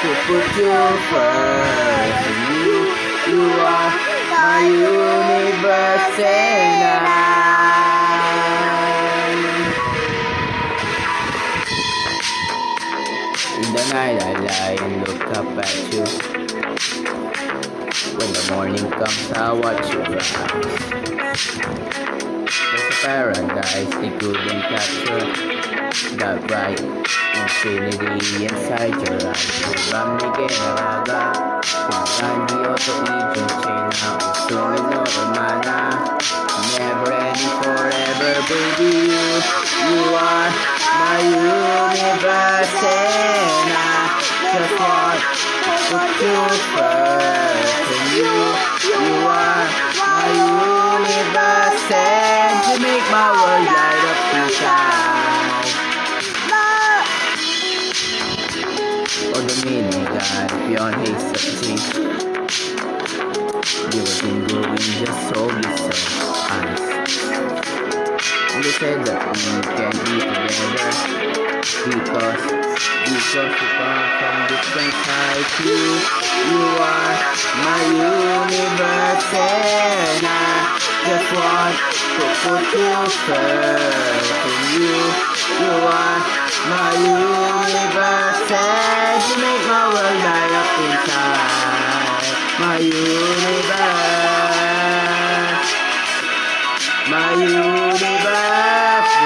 to put you first. You, you are my universe and I. In the night I lie and look up at you. When the morning comes, I watch you rise. There's a paradise they couldn't capture that bright infinity inside your eyes. Pagpamigay na raga, pinagandi o to ijong chain na usungin no romana. Never ending forever, baby, you, you are my universe and I just want to you first. Or the meaning God beyond his certainty. You have been growing just so honest. And they said that we can be together because because we come from different sides. You you are my universe and I just want to put you first. And you you my universe, my universe.